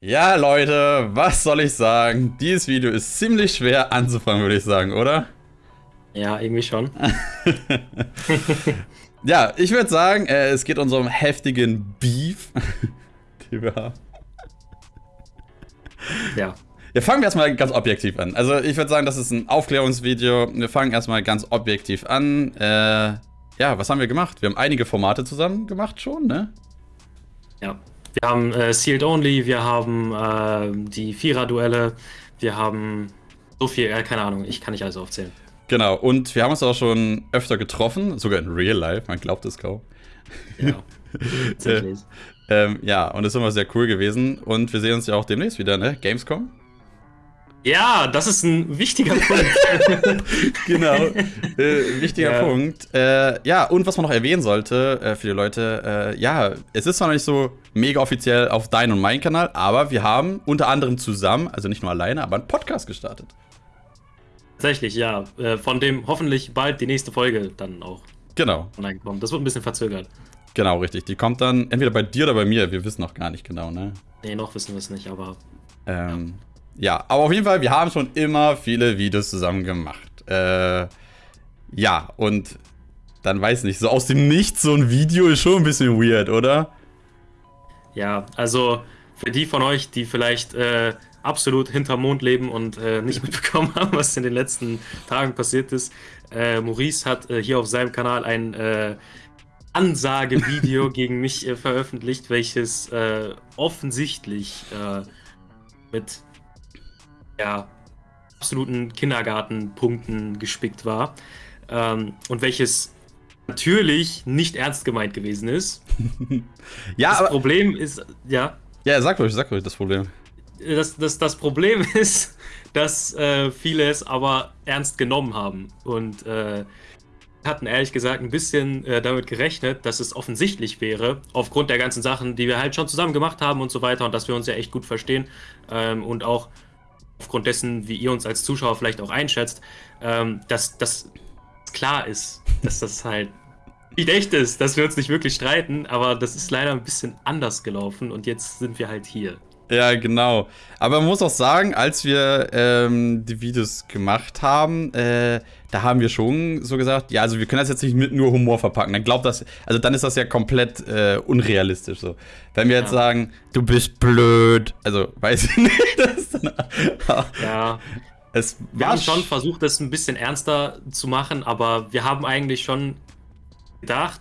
Ja, Leute, was soll ich sagen? Dieses Video ist ziemlich schwer anzufangen, würde ich sagen, oder? Ja, irgendwie schon. ja, ich würde sagen, äh, es geht unserem heftigen Beef, den wir haben. Ja. Ja, fangen wir erstmal ganz objektiv an. Also, ich würde sagen, das ist ein Aufklärungsvideo. Wir fangen erstmal ganz objektiv an. Äh, ja, was haben wir gemacht? Wir haben einige Formate zusammen gemacht schon, ne? Ja. Wir haben äh, Sealed Only, wir haben äh, die Vierer-Duelle, wir haben so viel, äh, keine Ahnung, ich kann nicht alles aufzählen. Genau, und wir haben uns auch schon öfter getroffen, sogar in Real Life, man glaubt es kaum. Ja, tatsächlich. ähm, ja, und das ist immer sehr cool gewesen. Und wir sehen uns ja auch demnächst wieder, ne? Gamescom. Ja, das ist ein wichtiger Punkt. genau, äh, wichtiger ja. Punkt. Äh, ja, und was man noch erwähnen sollte äh, für die Leute, äh, ja, es ist zwar noch nicht so mega offiziell auf dein und mein Kanal, aber wir haben unter anderem zusammen, also nicht nur alleine, aber einen Podcast gestartet. Tatsächlich, ja. Äh, von dem hoffentlich bald die nächste Folge dann auch genau. online kommt. Das wird ein bisschen verzögert. Genau, richtig. Die kommt dann entweder bei dir oder bei mir. Wir wissen noch gar nicht genau, ne? Nee, noch wissen wir es nicht, aber. Ähm, ja, aber auf jeden Fall, wir haben schon immer viele Videos zusammen gemacht. Äh, ja, und dann weiß ich nicht, so aus dem Nichts so ein Video ist schon ein bisschen weird, oder? Ja, also für die von euch, die vielleicht äh, absolut hinterm Mond leben und äh, nicht mitbekommen haben, was in den letzten Tagen passiert ist, äh, Maurice hat äh, hier auf seinem Kanal ein äh, Ansagevideo gegen mich äh, veröffentlicht, welches offensichtlich mit ja, absoluten Kindergartenpunkten gespickt war. Ähm, und welches natürlich nicht ernst gemeint gewesen ist. ja, das aber. Problem ist, ja. Ja, sag ruhig, sag ruhig das Problem. Das, das, das Problem ist, dass äh, viele es aber ernst genommen haben. Und äh, hatten ehrlich gesagt ein bisschen äh, damit gerechnet, dass es offensichtlich wäre, aufgrund der ganzen Sachen, die wir halt schon zusammen gemacht haben und so weiter und dass wir uns ja echt gut verstehen ähm, und auch aufgrund dessen, wie ihr uns als Zuschauer vielleicht auch einschätzt, ähm, dass das klar ist, dass das halt nicht echt ist, dass wir uns nicht wirklich streiten, aber das ist leider ein bisschen anders gelaufen und jetzt sind wir halt hier. Ja, genau. Aber man muss auch sagen, als wir ähm, die Videos gemacht haben, äh, da haben wir schon so gesagt, ja, also wir können das jetzt nicht mit nur Humor verpacken. Dann glaubt das, also dann ist das ja komplett äh, unrealistisch so. Wenn wir jetzt ja. sagen, du bist blöd, also weiß ich nicht, das ja. Es wir haben schon versucht, das ein bisschen ernster zu machen, aber wir haben eigentlich schon gedacht,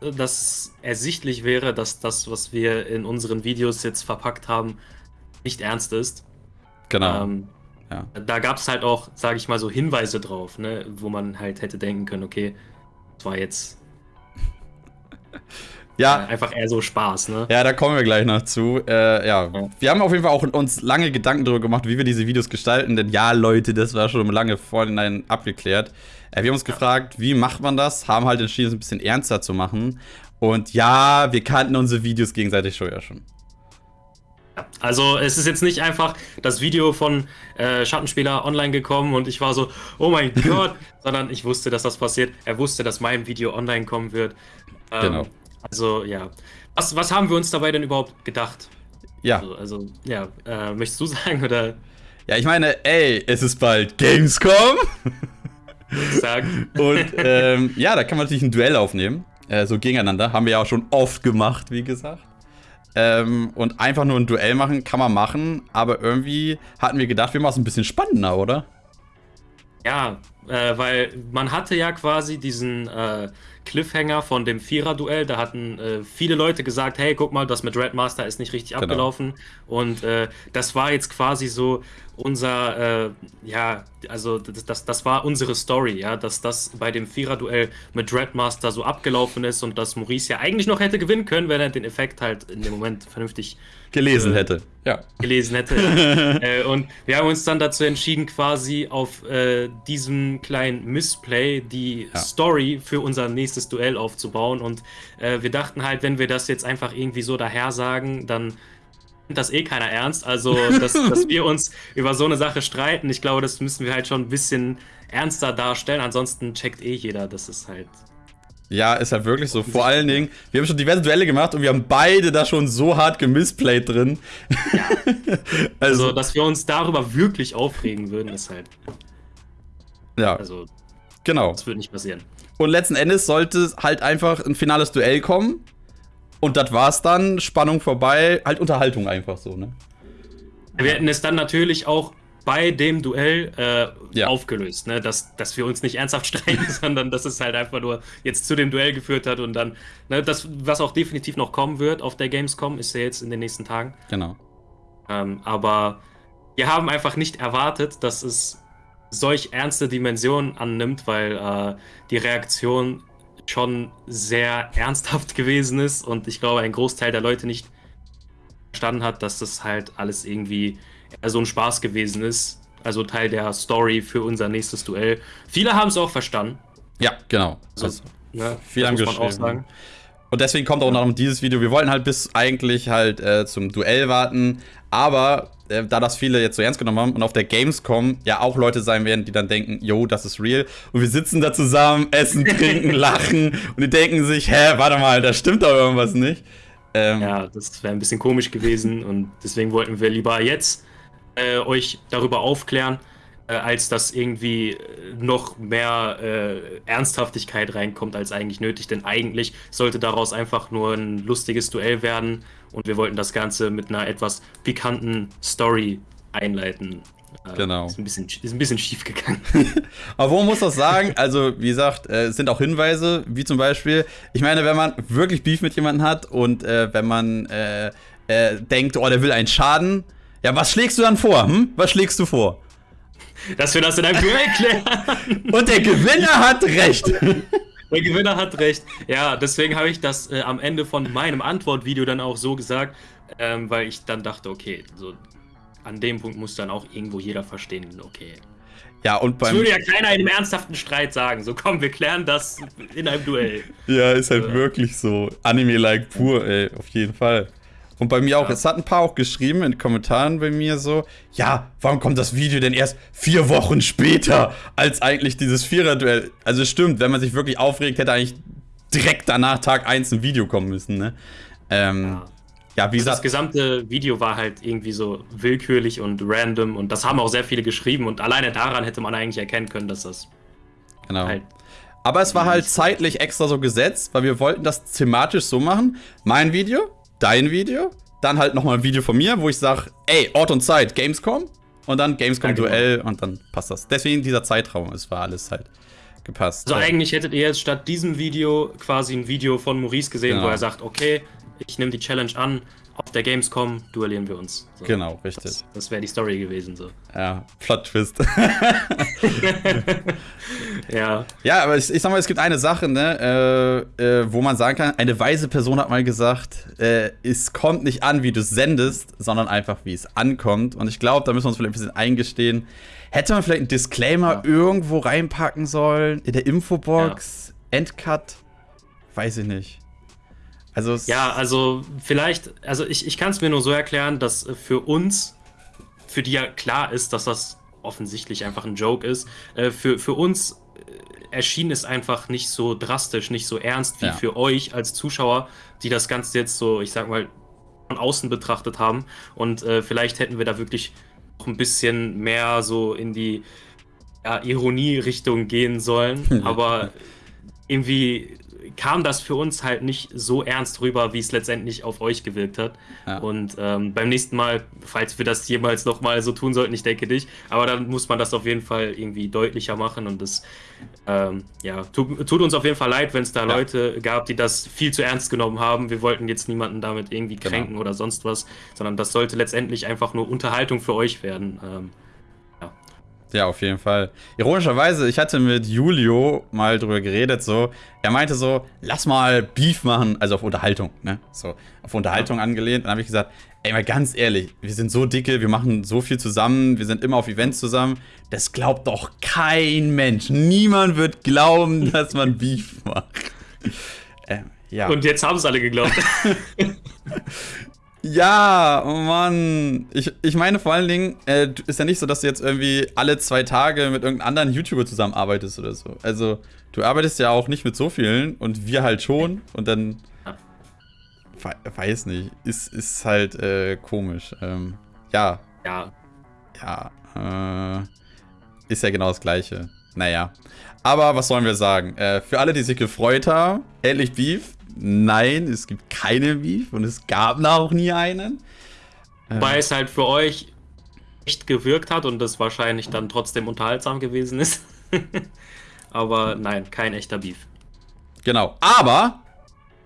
dass ersichtlich wäre, dass das, was wir in unseren Videos jetzt verpackt haben, nicht ernst ist. Genau. Ähm, ja. Da gab es halt auch, sage ich mal, so Hinweise drauf, ne, wo man halt hätte denken können, okay, das war jetzt ja. Äh, einfach eher so Spaß, ne? Ja, da kommen wir gleich noch zu. Äh, ja. wir haben auf jeden Fall auch uns lange Gedanken darüber gemacht, wie wir diese Videos gestalten, denn ja, Leute, das war schon lange vorhinein abgeklärt. Äh, wir haben uns gefragt, wie macht man das? Haben halt entschieden, es ein bisschen ernster zu machen. Und ja, wir kannten unsere Videos gegenseitig schon ja schon. Also es ist jetzt nicht einfach das Video von äh, Schattenspieler online gekommen und ich war so, oh mein Gott, sondern ich wusste, dass das passiert. Er wusste, dass mein Video online kommen wird. Ähm, genau. Also ja. Was, was haben wir uns dabei denn überhaupt gedacht? Ja. Also, also ja, äh, möchtest du sagen oder? Ja, ich meine, ey, es ist bald Gamescom. Sagen. Und ähm, ja, da kann man natürlich ein Duell aufnehmen. Äh, so gegeneinander. Haben wir ja auch schon oft gemacht, wie gesagt. Ähm, und einfach nur ein Duell machen, kann man machen. Aber irgendwie hatten wir gedacht, wir machen es ein bisschen spannender, oder? Ja, äh, weil man hatte ja quasi diesen äh, Cliffhanger von dem Vierer-Duell. Da hatten äh, viele Leute gesagt, hey, guck mal, das mit Red Master ist nicht richtig genau. abgelaufen. Und äh, das war jetzt quasi so unser, äh, ja, also das, das, das, war unsere Story, ja, dass das bei dem Vierer-Duell mit Red Master so abgelaufen ist und dass Maurice ja eigentlich noch hätte gewinnen können, wenn er den Effekt halt in dem Moment vernünftig gelesen äh, hätte. Ja. Gelesen hätte. Und wir haben uns dann dazu entschieden, quasi auf äh, diesem kleinen Missplay die ja. Story für unser nächstes Duell aufzubauen. Und äh, wir dachten halt, wenn wir das jetzt einfach irgendwie so daher sagen, dann nimmt das eh keiner ernst. Also, dass, dass wir uns über so eine Sache streiten, ich glaube, das müssen wir halt schon ein bisschen ernster darstellen. Ansonsten checkt eh jeder, dass es halt Ja, ist halt wirklich so. Vor allen Dingen, wir haben schon diverse Duelle gemacht und wir haben beide da schon so hart gemisplayt drin. Ja. also, also, dass wir uns darüber wirklich aufregen würden, ist halt. Ja. Also, genau. Das wird nicht passieren. Und letzten Endes sollte halt einfach ein finales Duell kommen. Und das war's dann. Spannung vorbei. Halt Unterhaltung einfach so, ne? Wir hätten es dann natürlich auch bei dem Duell äh, ja. aufgelöst, ne? dass, dass wir uns nicht ernsthaft streiten, sondern dass es halt einfach nur jetzt zu dem Duell geführt hat und dann, ne, das, was auch definitiv noch kommen wird auf der Gamescom, ist ja jetzt in den nächsten Tagen. Genau. Ähm, aber wir haben einfach nicht erwartet, dass es solch ernste Dimensionen annimmt, weil äh, die Reaktion schon sehr ernsthaft gewesen ist und ich glaube, ein Großteil der Leute nicht verstanden hat, dass das halt alles irgendwie so ein Spaß gewesen ist. Also Teil der Story für unser nächstes Duell. Viele haben es auch verstanden. Ja, genau. Also, also ne, viele haben geschrieben. Und deswegen kommt auch noch dieses Video. Wir wollten halt bis eigentlich halt äh, zum Duell warten. Aber äh, da das viele jetzt so ernst genommen haben und auf der Gamescom ja auch Leute sein werden, die dann denken, yo, das ist real. Und wir sitzen da zusammen, essen, trinken, lachen und die denken sich, hä, warte mal, da stimmt doch irgendwas nicht. Ähm, ja, das wäre ein bisschen komisch gewesen und deswegen wollten wir lieber jetzt äh, euch darüber aufklären, als dass irgendwie äh, noch mehr äh, Ernsthaftigkeit reinkommt als eigentlich nötig. Denn eigentlich sollte daraus einfach nur ein lustiges Duell werden und wir wollten das Ganze mit einer etwas pikanten Story einleiten. Äh, genau. Ist ein bisschen, ist ein bisschen schief gegangen. Aber wo muss das sagen? Also, wie gesagt, äh, es sind auch Hinweise, wie zum Beispiel, ich meine, wenn man wirklich Beef mit jemandem hat und äh, wenn man äh, äh, denkt, oh, der will einen Schaden, ja, was schlägst du dann vor? Hm? Was schlägst du vor? Dass wir das in einem Duell klären. und der Gewinner hat recht. Der Gewinner hat recht. Ja, deswegen habe ich das äh, am Ende von meinem Antwortvideo dann auch so gesagt, ähm, weil ich dann dachte, okay, so an dem Punkt muss dann auch irgendwo jeder verstehen, okay. Ja, und beim. Das würde ja keiner in einem ernsthaften Streit sagen. So, komm, wir klären das in einem Duell. Ja, ist halt ja. wirklich so. Anime-like pur, ey, auf jeden Fall. Und bei mir auch, ja. es hat ein paar auch geschrieben in den Kommentaren bei mir so, ja, warum kommt das Video denn erst vier Wochen später als eigentlich dieses Vierer-Duell? Also stimmt, wenn man sich wirklich aufregt, hätte eigentlich direkt danach Tag 1 ein Video kommen müssen, ne? Ähm, ja. Ja, wie also gesagt. Das gesamte Video war halt irgendwie so willkürlich und random und das haben auch sehr viele geschrieben und alleine daran hätte man eigentlich erkennen können, dass das. Genau. Halt Aber es war halt zeitlich extra so gesetzt, weil wir wollten das thematisch so machen. Mein Video, dein Video, dann halt nochmal ein Video von mir, wo ich sage, ey, Ort und Zeit, Gamescom. Und dann Gamescom-Duell ja, genau. und dann passt das. Deswegen dieser Zeitraum, es war alles halt gepasst. Also eigentlich hättet ihr jetzt statt diesem Video quasi ein Video von Maurice gesehen, genau. wo er sagt, okay, ich nehme die Challenge an, auf der Gamescom duellieren wir uns. So. Genau, richtig. Das, das wäre die Story gewesen. So. Ja, Plot-Twist. ja. Ja, aber ich, ich, sag mal, es gibt eine Sache, ne, äh, äh, wo man sagen kann, eine weise Person hat mal gesagt, äh, es kommt nicht an, wie du es sendest, sondern einfach, wie es ankommt. Und ich glaube, da müssen wir uns vielleicht ein bisschen eingestehen. Hätte man vielleicht einen Disclaimer ja. irgendwo reinpacken sollen, in der Infobox, ja. Endcut, weiß ich nicht. Also ja, also vielleicht, also ich, ich kann es mir nur so erklären, dass äh, für uns, für die ja klar ist, dass das offensichtlich einfach ein Joke ist, äh, für, für uns äh, erschien es einfach nicht so drastisch, nicht so ernst wie ja. für euch als Zuschauer, die das Ganze jetzt so, ich sag mal, von außen betrachtet haben. Und äh, vielleicht hätten wir da wirklich noch ein bisschen mehr so in die ja, Ironie-Richtung gehen sollen. Aber irgendwie kam das für uns halt nicht so ernst rüber, wie es letztendlich auf euch gewirkt hat. Ja. Und ähm, beim nächsten Mal, falls wir das jemals nochmal so tun sollten, ich denke nicht, aber dann muss man das auf jeden Fall irgendwie deutlicher machen und das ähm, ja, tut, tut, uns auf jeden Fall leid, wenn es da ja. Leute gab, die das viel zu ernst genommen haben. Wir wollten jetzt niemanden damit irgendwie genau. kränken genau. oder sonst was, sondern das sollte letztendlich einfach nur Unterhaltung für euch werden. Ähm, ja, auf jeden Fall. Ironischerweise, ich hatte mit Julio mal drüber geredet, so. Er meinte so, lass mal Beef machen, also auf Unterhaltung, ne? So, auf Unterhaltung angelehnt. Dann habe ich gesagt, ey, mal ganz ehrlich, wir sind so dicke, wir machen so viel zusammen, wir sind immer auf Events zusammen. Das glaubt doch kein Mensch. Niemand wird glauben, dass man Beef macht. äh, ja. Und jetzt haben es alle geglaubt. Ja, oh Mann. Ich, ich meine vor allen Dingen, äh, ist ja nicht so, dass du jetzt irgendwie alle zwei Tage mit irgendeinem anderen YouTuber zusammenarbeitest oder so. Also, du arbeitest ja auch nicht mit so vielen und wir halt schon und dann. Weiß nicht. Ist, ist halt äh, komisch. Ähm, ja. Ja. Ja. Äh, ist ja genau das Gleiche. Naja. Aber was sollen wir sagen? Äh, für alle, die sich gefreut haben, endlich Beef. Nein, es gibt keine Beef und es gab auch nie einen. Weil äh. es halt für euch echt gewirkt hat und das wahrscheinlich dann trotzdem unterhaltsam gewesen ist. Aber nein, kein echter Beef. Genau. Aber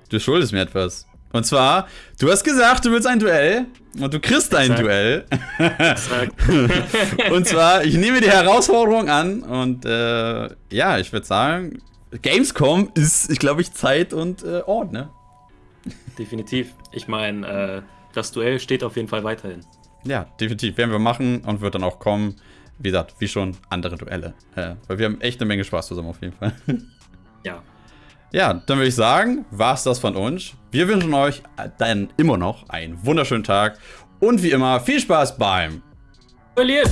du schuldest mir etwas. Und zwar, du hast gesagt, du willst ein Duell und du kriegst ein Duell. und zwar, ich nehme die Herausforderung an und äh, ja, ich würde sagen, Gamescom ist, ich glaube ich, Zeit und äh, Ort, ne? Definitiv. Ich meine, äh, das Duell steht auf jeden Fall weiterhin. Ja, definitiv. Werden wir machen und wird dann auch kommen. Wie gesagt, wie schon andere Duelle. Äh, weil wir haben echt eine Menge Spaß zusammen auf jeden Fall. ja. Ja, dann würde ich sagen, war es das von uns. Wir wünschen euch dann immer noch einen wunderschönen Tag und wie immer viel Spaß beim Verliert!